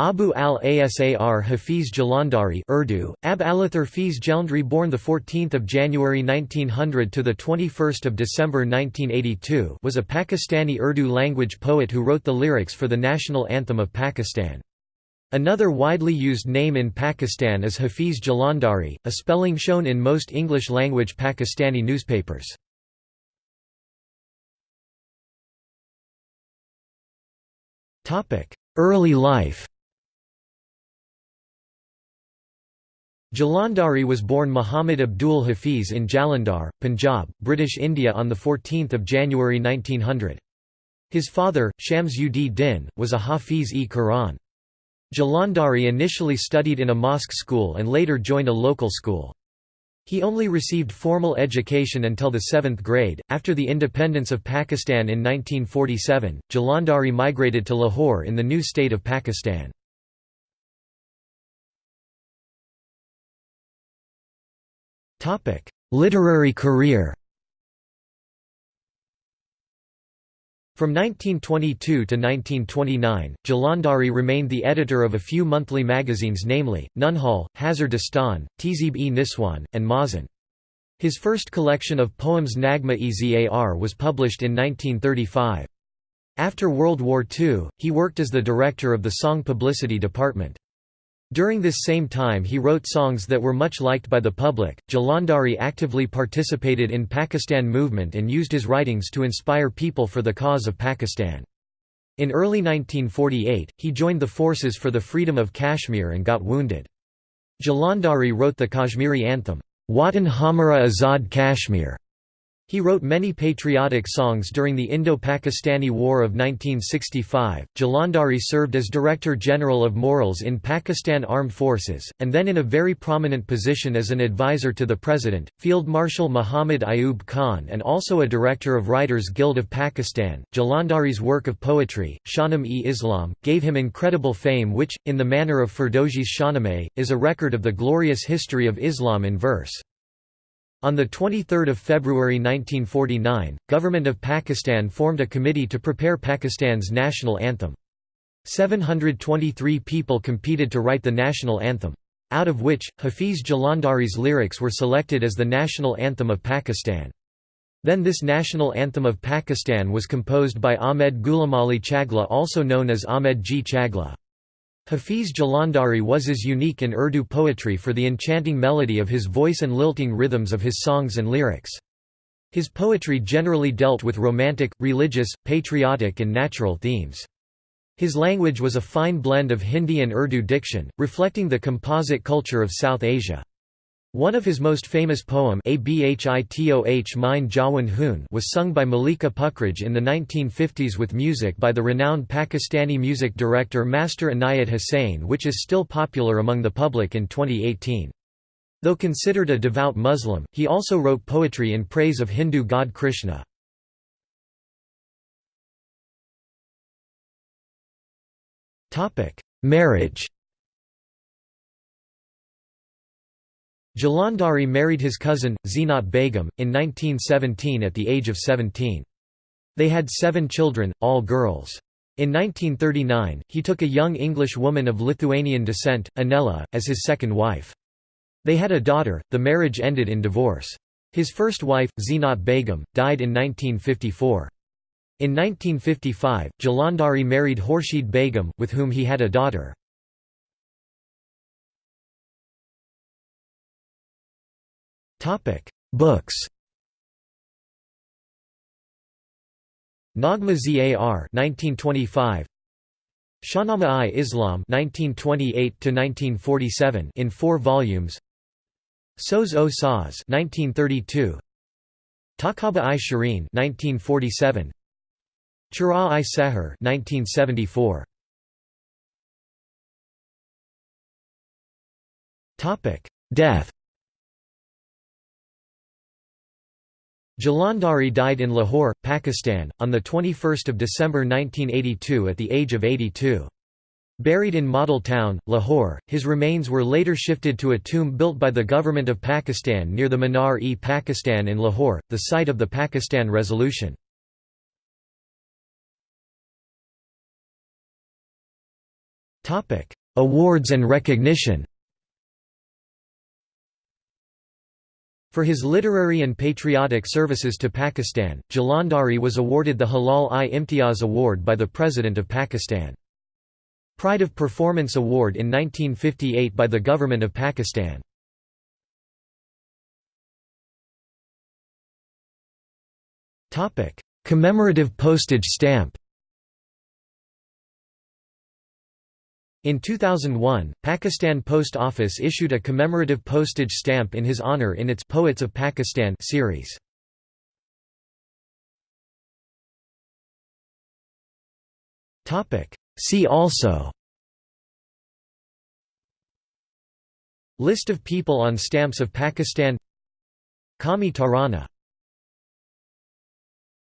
Abu al-Asar Hafiz Jalandhari Urdu, Ab Alathar Fiz Jalandhari born 14 January 1900 to 21 December 1982 was a Pakistani Urdu language poet who wrote the lyrics for the national anthem of Pakistan. Another widely used name in Pakistan is Hafiz Jalandhari, a spelling shown in most English-language Pakistani newspapers. Topic Early life Jalandhari was born Muhammad Abdul Hafiz in Jalandhar, Punjab, British India on 14 January 1900. His father, Shams ud Din, was a Hafiz-e-Quran. Jalandhari initially studied in a mosque school and later joined a local school. He only received formal education until the seventh grade. After the independence of Pakistan in 1947, Jalandhari migrated to Lahore in the new state of Pakistan. Literary career From 1922 to 1929, Jalandhari remained the editor of a few monthly magazines namely, Nunhal, Hazar Dastan, Tehzeeb-e Niswan, and Makhzan. His first collection of poems Nagma-e-Zar was published in 1935. After World War II, he worked as the director of the song publicity department. During this same time he wrote songs that were much liked by the public. Jalandhari actively participated in Pakistan movement and used his writings to inspire people for the cause of Pakistan. In early 1948, he joined the forces for the freedom of Kashmir and got wounded. Jalandhari wrote the Kashmiri anthem, Watan Hamara Azad Kashmir, he wrote many patriotic songs during the Indo-Pakistani War of 1965. Jalandhari served as Director General of Morals in Pakistan Armed Forces, and then in a very prominent position as an advisor to the President, Field Marshal Muhammad Ayub Khan, and also a Director of Writers Guild of Pakistan. Jalandhari's work of poetry, Shahnameh-Islam, gave him incredible fame, which, in the manner of Ferdowsi's Shahnameh, is a record of the glorious history of Islam in verse. On 23 February 1949, Government of Pakistan formed a committee to prepare Pakistan's national anthem. 723 people competed to write the national anthem. Out of which, Hafiz Jalandhari's lyrics were selected as the national anthem of Pakistan. Then this national anthem of Pakistan was composed by Ahmed Ghulamali Chagla also known as Ahmed G. Chagla. Hafiz Jalandhari was as unique in Urdu poetry for the enchanting melody of his voice and lilting rhythms of his songs and lyrics. His poetry generally dealt with romantic, religious, patriotic and natural themes. His language was a fine blend of Hindi and Urdu diction, reflecting the composite culture of South Asia. One of his most famous poem Jawan Hoon was sung by Malika Pukhraj in the 1950s with music by the renowned Pakistani music director Master Inayat Hussain which is still popular among the public in 2018. Though considered a devout Muslim, he also wrote poetry in praise of Hindu god Krishna. Marriage Jalandhari married his cousin, Zeenat Begum, in 1917 at the age of 17. They had seven children, all girls. In 1939, he took a young English woman of Lithuanian descent, Anela, as his second wife. They had a daughter, the marriage ended in divorce. His first wife, Zeenat Begum, died in 1954. In 1955, Jalandhari married Khurshid Begum, with whom he had a daughter. Books. Nagma Zar 1925. Shahnameh-i-Islam 1928 to 1947 in 4 volumes. Soz o Saz 1932. Takaba-i-Shireen 1947. Chura-i-Seher 1974. Topic: Death. Jalandhari died in Lahore, Pakistan, on 21 December 1982 at the age of 82. Buried in Model Town, Lahore, his remains were later shifted to a tomb built by the Government of Pakistan near the Minar-e-Pakistan in Lahore, the site of the Pakistan Resolution. Awards and recognition For his literary and patriotic services to Pakistan, Jalandhari was awarded the Hilal-i-Imtiaz Award by the President of Pakistan. Pride of Performance Award in 1958 by the Government of Pakistan. Commemorative postage stamp In 2001, Pakistan Post Office issued a commemorative postage stamp in his honor in its Poets of Pakistan series. See also List of people on stamps of Pakistan Qawmi Tarana